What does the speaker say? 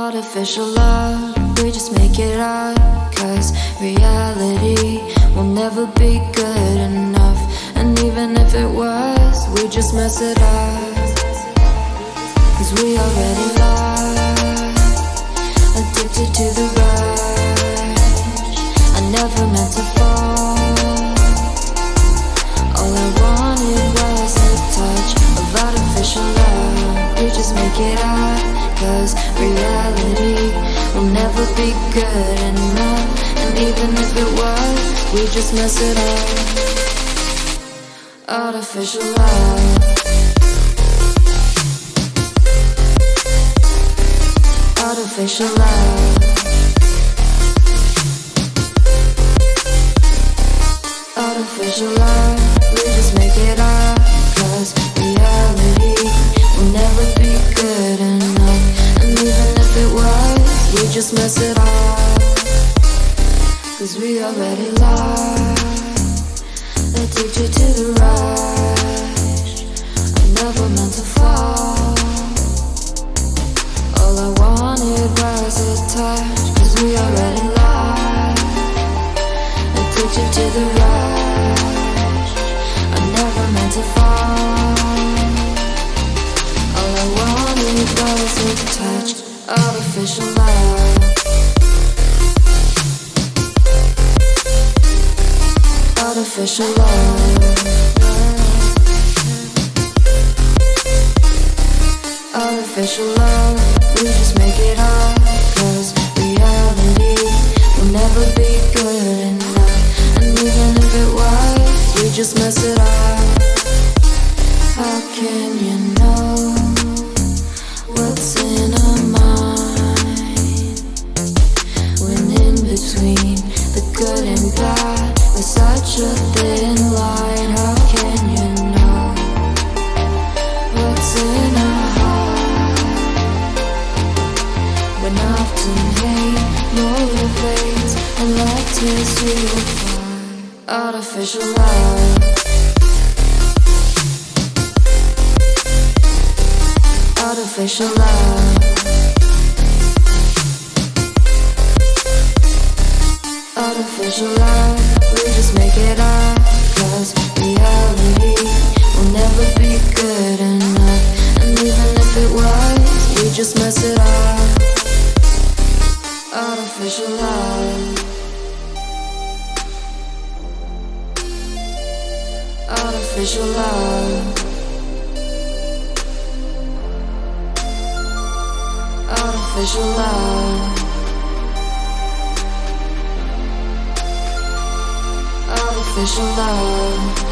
Artificial love, we just make it up. Cause reality will never be good enough. And even if it was, we just mess it up. Cause we already lost, addicted to the rush. I never meant to fall. All I wanted was a touch of artificial love. We just make it up. Cause reality will never be good enough. And even if it was, we just mess it up. Artificial love. Artificial love. Artificial love. We just make it up. Cause mess it up. Cause we already lost. Addicted to the rush. I never meant to fall. All I wanted was a touch. Cause we already lost. Addicted to the rush. I never meant to fall. All I wanted was a touch. Artificial love. Artificial love. Artificial love, we just make it up. Cause reality will never be good enough. And even if it was, we just mess it up. How can you know what's in our mind? When in between Artificial love. Artificial love. Artificial love, we just make it up. Cause reality will never be good enough. And even if it was, we just mess it up. Artificial love. Artificial love. Artificial love. Artificial love.